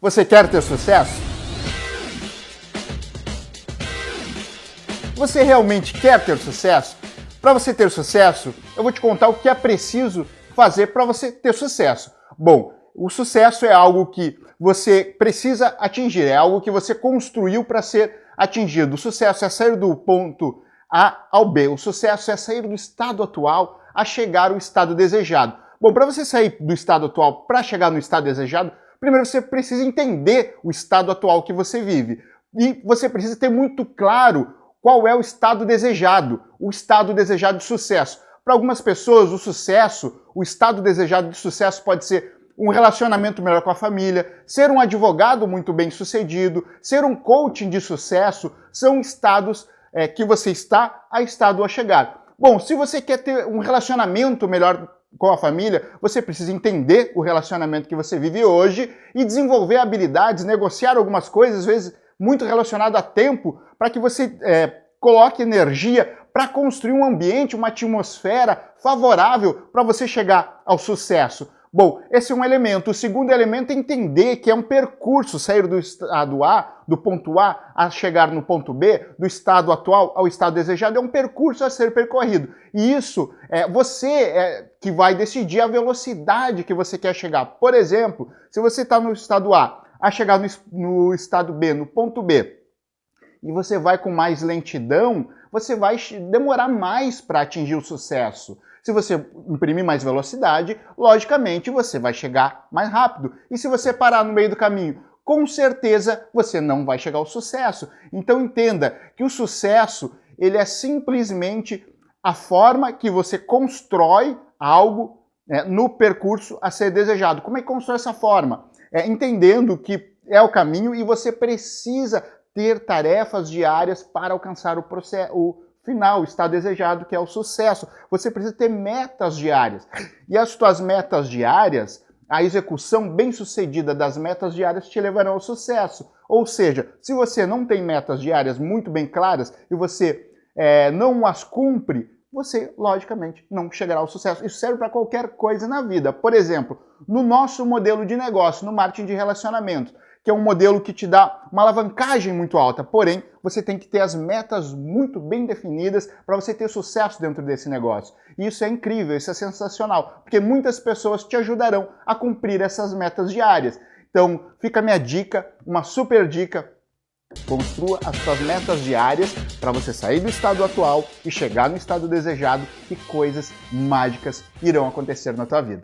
Você quer ter sucesso? Você realmente quer ter sucesso? Para você ter sucesso, eu vou te contar o que é preciso fazer para você ter sucesso. Bom, o sucesso é algo que você precisa atingir, é algo que você construiu para ser atingido. O sucesso é sair do ponto A ao B. O sucesso é sair do estado atual a chegar ao estado desejado. Bom, para você sair do estado atual para chegar no estado desejado, primeiro você precisa entender o estado atual que você vive. E você precisa ter muito claro qual é o estado desejado, o estado desejado de sucesso. Para algumas pessoas, o sucesso, o estado desejado de sucesso pode ser um relacionamento melhor com a família, ser um advogado muito bem sucedido, ser um coaching de sucesso, são estados é, que você está a estado a chegar. Bom, se você quer ter um relacionamento melhor com a família, você precisa entender o relacionamento que você vive hoje e desenvolver habilidades, negociar algumas coisas, às vezes muito relacionado a tempo, para que você é, coloque energia para construir um ambiente, uma atmosfera favorável para você chegar ao sucesso. Bom, esse é um elemento. O segundo elemento é entender que é um percurso, sair do estado A, do ponto A, a chegar no ponto B, do estado atual ao estado desejado, é um percurso a ser percorrido. E isso, é você é, que vai decidir a velocidade que você quer chegar. Por exemplo, se você está no estado A, a chegar no, no estado B, no ponto B, e você vai com mais lentidão, você vai demorar mais para atingir o sucesso. Se você imprimir mais velocidade, logicamente você vai chegar mais rápido. E se você parar no meio do caminho, com certeza você não vai chegar ao sucesso. Então entenda que o sucesso ele é simplesmente a forma que você constrói algo é, no percurso a ser desejado. Como é que constrói essa forma? É, entendendo que é o caminho e você precisa ter tarefas diárias para alcançar o, processo, o final, estado desejado, que é o sucesso. Você precisa ter metas diárias. E as suas metas diárias, a execução bem sucedida das metas diárias te levarão ao sucesso. Ou seja, se você não tem metas diárias muito bem claras e você é, não as cumpre, você, logicamente, não chegará ao sucesso. Isso serve para qualquer coisa na vida. Por exemplo, no nosso modelo de negócio, no marketing de relacionamento, que é um modelo que te dá uma alavancagem muito alta. Porém, você tem que ter as metas muito bem definidas para você ter sucesso dentro desse negócio. E isso é incrível, isso é sensacional, porque muitas pessoas te ajudarão a cumprir essas metas diárias. Então, fica a minha dica, uma super dica Construa as suas metas diárias para você sair do estado atual e chegar no estado desejado e coisas mágicas irão acontecer na tua vida.